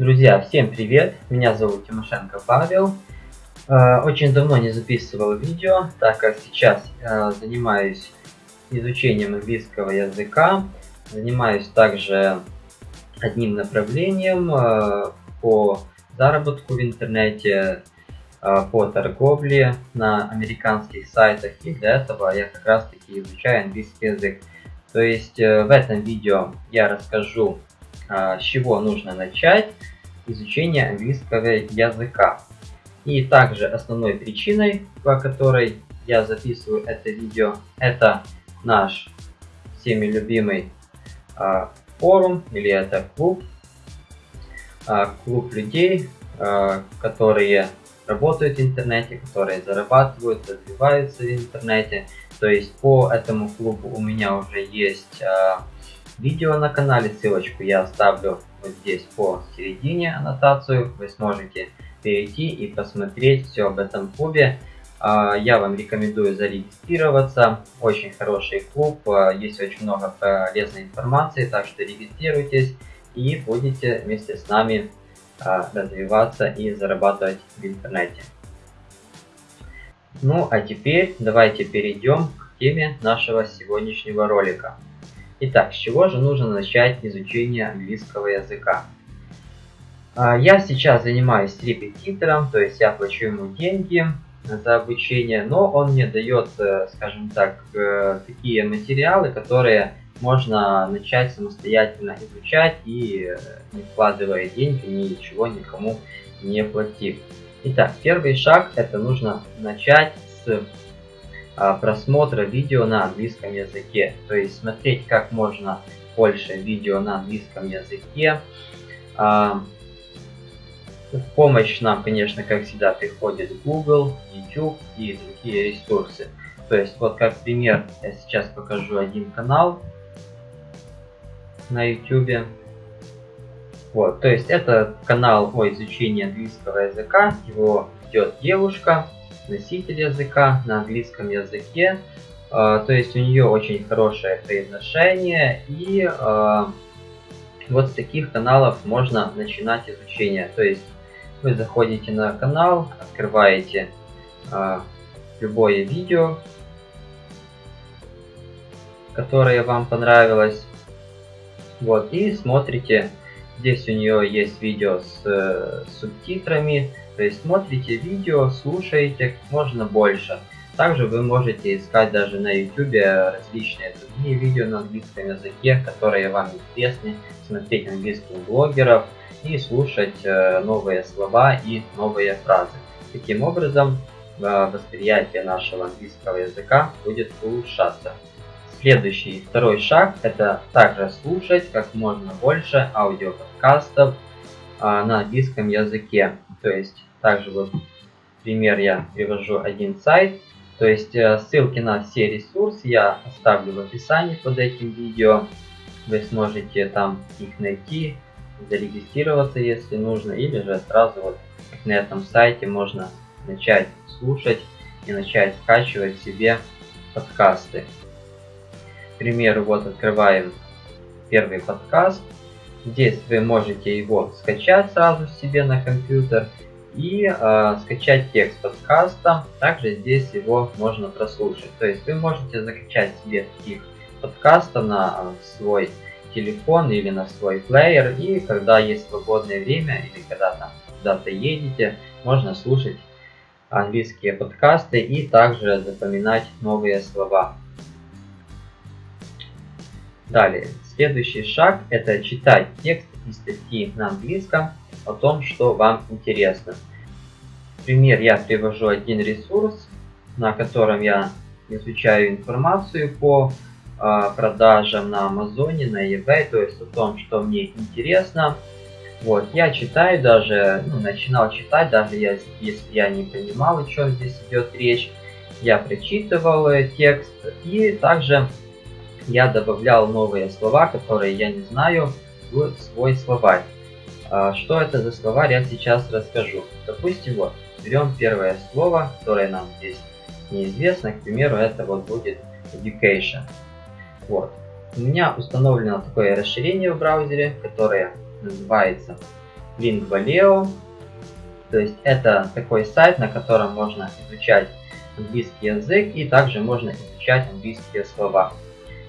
Друзья, всем привет! Меня зовут Тимошенко Павел. Э, очень давно не записывал видео, так как сейчас э, занимаюсь изучением английского языка. Занимаюсь также одним направлением э, по заработку в интернете, по торговле на американских сайтах. И для этого я как раз таки изучаю английский язык. То есть в этом видео я расскажу, с чего нужно начать изучение английского языка. И также основной причиной, по которой я записываю это видео, это наш всеми любимый э, форум или это клуб. Э, клуб людей, э, которые работают в интернете, которые зарабатывают, развиваются в интернете. То есть по этому клубу у меня уже есть э, видео на канале, ссылочку я оставлю вот здесь по середине аннотацию. Вы сможете перейти и посмотреть все об этом клубе. А, я вам рекомендую зарегистрироваться. Очень хороший клуб, а, есть очень много полезной информации, так что регистрируйтесь и будете вместе с нами а, развиваться и зарабатывать в интернете. Ну а теперь давайте перейдем к теме нашего сегодняшнего ролика. Итак, с чего же нужно начать изучение английского языка? А, я сейчас занимаюсь репетитором, то есть я плачу ему деньги за обучение, но он мне дает, э, скажем так, э, такие материалы, которые можно начать самостоятельно изучать и э, не вкладывая деньги, ничего никому не платив. Итак, первый шаг это нужно начать с просмотра видео на английском языке. То есть смотреть как можно больше видео на английском языке. А, в помощь нам, конечно, как всегда, приходит Google, YouTube и другие ресурсы. То есть, вот как пример, я сейчас покажу один канал на YouTube. Вот, то есть это канал о изучении английского языка. Его ведет девушка носитель языка на английском языке. Uh, то есть у нее очень хорошее произношение и uh, вот с таких каналов можно начинать изучение. То есть вы заходите на канал, открываете uh, любое видео, которое вам понравилось. Вот, и смотрите. Здесь у нее есть видео с, с субтитрами, то есть смотрите видео, слушаете как можно больше. Также вы можете искать даже на YouTube различные другие видео на английском языке, которые вам интересны, смотреть английских блогеров и слушать э, новые слова и новые фразы. Таким образом, э, восприятие нашего английского языка будет улучшаться. Следующий, второй шаг, это также слушать как можно больше аудиоподкастов а, на английском языке. То есть также вот пример я привожу один сайт. То есть э, ссылки на все ресурсы я оставлю в описании под этим видео. Вы сможете там их найти, зарегистрироваться, если нужно, или же сразу вот на этом сайте можно начать слушать и начать скачивать себе подкасты. К примеру, вот открываем первый подкаст. Здесь вы можете его скачать сразу себе на компьютер и э, скачать текст подкаста. Также здесь его можно прослушать. То есть вы можете закачать себе таких подкастов на э, свой телефон или на свой плеер. И когда есть свободное время или когда там куда-то едете, можно слушать английские подкасты и также запоминать новые слова. Далее, следующий шаг это читать текст и статьи на английском о том, что вам интересно. Пример я привожу один ресурс, на котором я изучаю информацию по э, продажам на Амазоне, на eBay, то есть о том, что мне интересно. Вот, я читаю даже, ну, начинал читать, даже я, если я не понимал, о чем здесь идет речь. Я прочитывал э, текст и также я добавлял новые слова, которые я не знаю, в свой словарь. А, что это за словарь, я сейчас расскажу. Допустим, вот, берем первое слово, которое нам здесь неизвестно. К примеру, это вот будет education. Вот. У меня установлено такое расширение в браузере, которое называется Lingvaleo. То есть это такой сайт, на котором можно изучать английский язык и также можно изучать английские слова.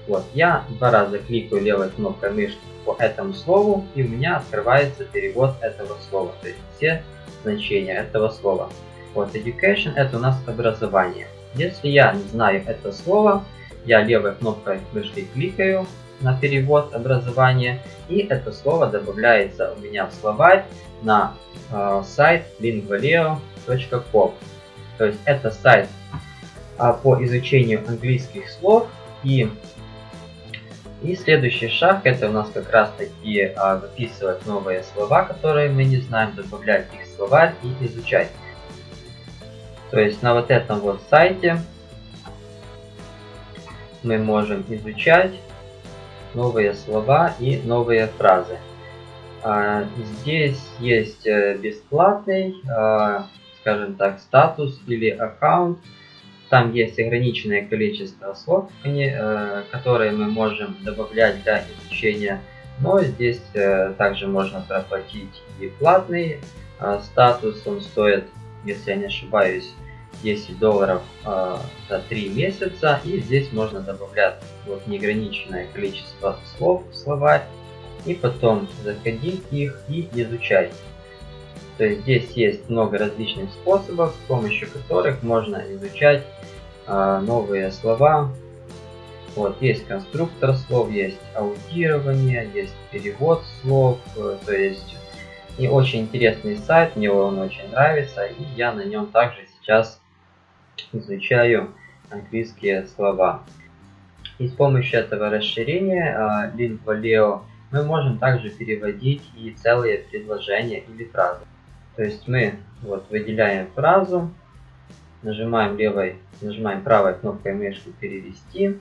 Вот, я два раза кликаю левой кнопкой мышки по этому слову и у меня открывается перевод этого слова, то есть все значения этого слова. Вот, education это у нас образование. Если я не знаю это слово, я левой кнопкой мышки кликаю на перевод образования и это слово добавляется у меня в словарь на э, сайт lingvaleo.com. То есть это сайт э, по изучению английских слов и и следующий шаг это у нас как раз таки а, выписывать новые слова, которые мы не знаем, добавлять их в словарь и изучать. То есть на вот этом вот сайте мы можем изучать новые слова и новые фразы. А, здесь есть э, бесплатный, а, скажем так, статус или аккаунт. Там есть ограниченное количество слов, э, которые мы можем добавлять для изучения. Но здесь э, также можно проплатить и платный статус. Он стоит, если я не ошибаюсь, 10 долларов э, за 3 месяца. И здесь можно добавлять вот неограниченное количество слов в словарь. И потом заходить их и изучать. То есть здесь есть много различных способов, с помощью которых можно изучать э, новые слова. Вот, есть конструктор слов, есть аудирование, есть перевод слов, э, то есть и очень интересный сайт, мне он очень нравится, и я на нем также сейчас изучаю английские слова. И с помощью этого расширения uh, Lingvaleo мы можем также переводить и целые предложения или фразы. То есть мы вот выделяем фразу, нажимаем левой, нажимаем правой кнопкой мышки перевести.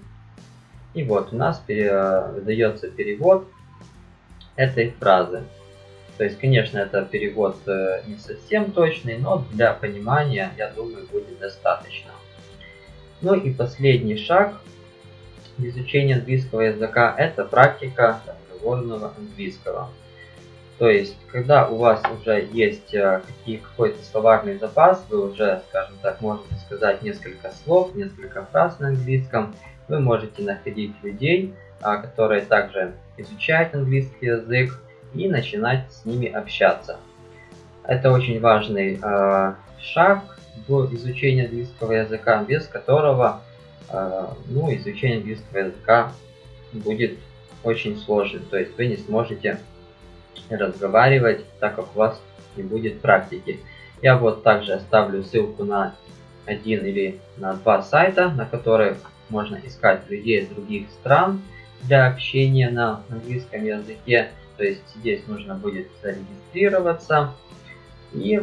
И вот у нас пере, выдается перевод этой фразы. То есть, конечно, это перевод э, не совсем точный, но для понимания, я думаю, будет достаточно. Ну и последний шаг в изучении английского языка – это практика разговорного английского. То есть, когда у вас уже есть э, какой-то словарный запас, вы уже, скажем так, можете сказать несколько слов, несколько фраз на английском, вы можете находить людей, а, которые также изучают английский язык, и начинать с ними общаться. Это очень важный э, шаг в изучении английского языка, без которого э, ну, изучение английского языка будет очень сложным. То есть вы не сможете разговаривать, так как у вас не будет практики. Я вот также оставлю ссылку на один или на два сайта, на которых можно искать людей из других стран для общения на английском языке. То есть здесь нужно будет зарегистрироваться и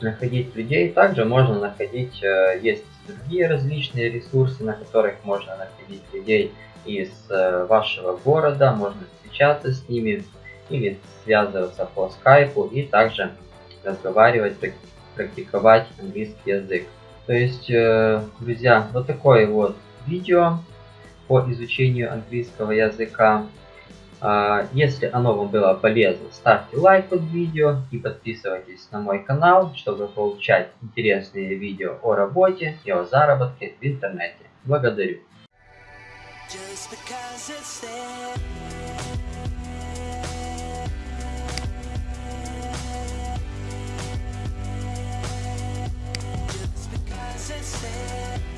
находить людей. Также можно находить, э, есть другие различные ресурсы, на которых можно находить людей из э, вашего города, можно встречаться с ними или связываться по скайпу и также разговаривать, практиковать английский язык. То есть, э, друзья, вот такое вот видео по изучению английского языка. А, если оно вам было полезно, ставьте лайк под видео и подписывайтесь на мой канал, чтобы получать интересные видео о работе и о заработке в интернете. Благодарю. sincere